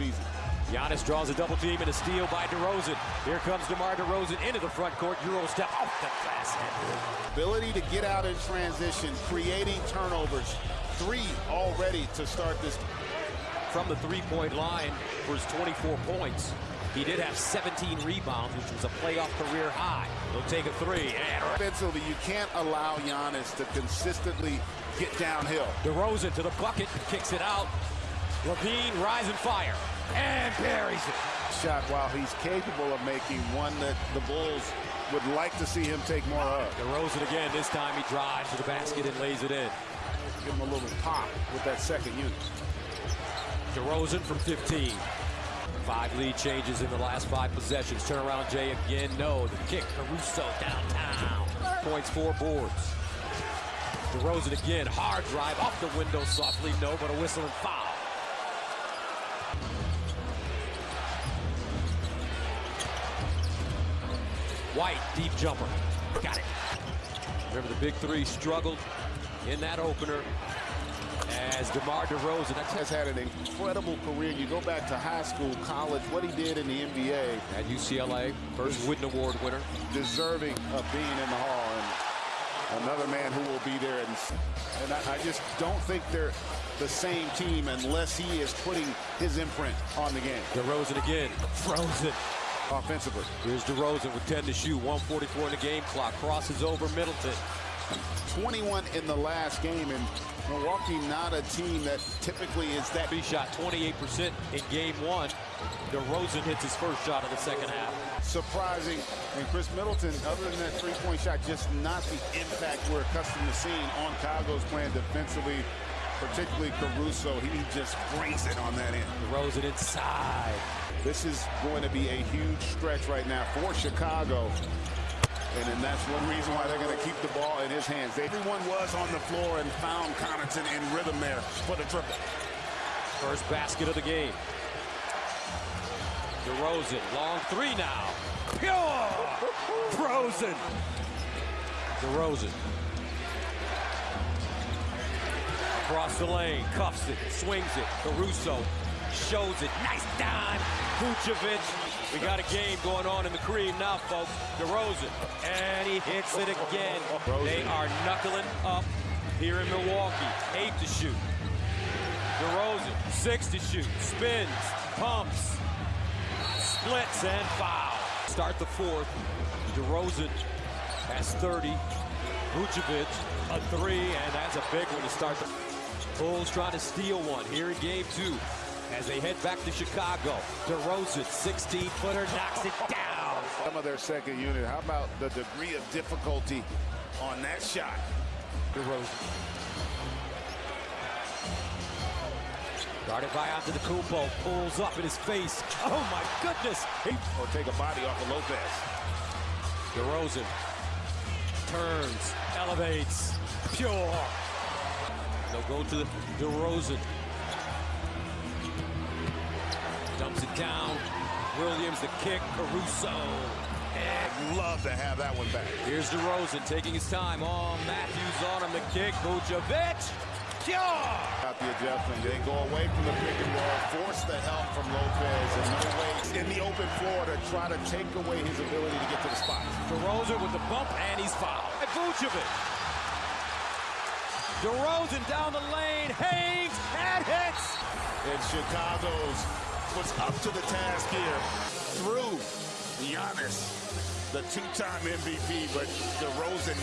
season. Giannis draws a double team and a steal by DeRozan. Here comes DeMar DeRozan into the front court. Euro step off the glass. Ability to get out in transition, creating turnovers. Three already to start this. From the three-point line for his 24 points. He did have 17 rebounds, which was a playoff career high. He'll take a three. And Offensively, you can't allow Giannis to consistently get downhill. DeRozan to the bucket, kicks it out. LaVine, rising fire, and buries it. Shot while he's capable of making one that the Bulls would like to see him take more of. DeRozan again, this time he drives to the basket and lays it in. Give him a little pop with that second unit. DeRozan from 15. Five lead changes in the last five possessions. Turnaround Jay again, no. The kick, Caruso downtown. Points, four boards. DeRozan again, hard drive off the window softly, no, but a whistle and foul. White, deep jumper. Got it. Remember the big three struggled in that opener as DeMar DeRozan. That's Has had an incredible career. You go back to high school, college, what he did in the NBA, at UCLA, first Wooden Award winner. deserving of being in the hall. And another man who will be there. And, and I, I just don't think they're the same team unless he is putting his imprint on the game DeRozan again, frozen. Offensively. Here's DeRozan with 10 to shoot, 144 in the game clock, crosses over Middleton. 21 in the last game, and Milwaukee not a team that typically is that. He shot 28% in game one. DeRozan hits his first shot of the second half. surprising. And Khris Middleton, other than that three-point shot, just not the impact we're accustomed to seeing on Chicago's playing defensively, particularly Caruso. He just brings it on that end. DeRozan inside. This is going to be a huge stretch right now for Chicago. And then that's one reason why they're going to keep the ball in his hands. Everyone was on the floor and found Connaughton in rhythm there for the triple. First basket of the game. DeRozan, long three now. Pure! Frozen. DeRozan. Across the lane, cuffs it, swings it. Caruso shows it. Nice dime. Vucevic. We got a game going on in the cream now, folks. DeRozan. And he hits it again. They are knuckling up here in Milwaukee. Eight to shoot. DeRozan, six to shoot, spins, pumps, splits, and foul. Start the fourth. DeRozan has 30. Vucevic, a three, and that's a big one to start the Bulls trying to steal one here in game two as they head back to Chicago. DeRozan, 16-footer, knocks it down. Some of their second unit. How about the degree of difficulty on that shot? DeRozan. Guarded by Antetokounmpo, pulls up in his face. Oh my goodness! He Or take a body off of Lopez. DeRozan turns, elevates, pure. They'll go to the DeRozan. Dumps it down. Williams the kick. Caruso. And Love to have that one back. here's DeRozan taking his time. Oh, Matthews on him. The kick. Vucevic. Got the adjustment. They go away from the pick and roll, force the help from Lopez, and no way in the open floor to try to take away his ability to get to the spot. DeRozan with the bump, and he's fouled. And Vucevic. DeRozan down the lane, hangs, and hits. And Chicago's was up to the task here. Through Giannis, the two-time MVP, but DeRozan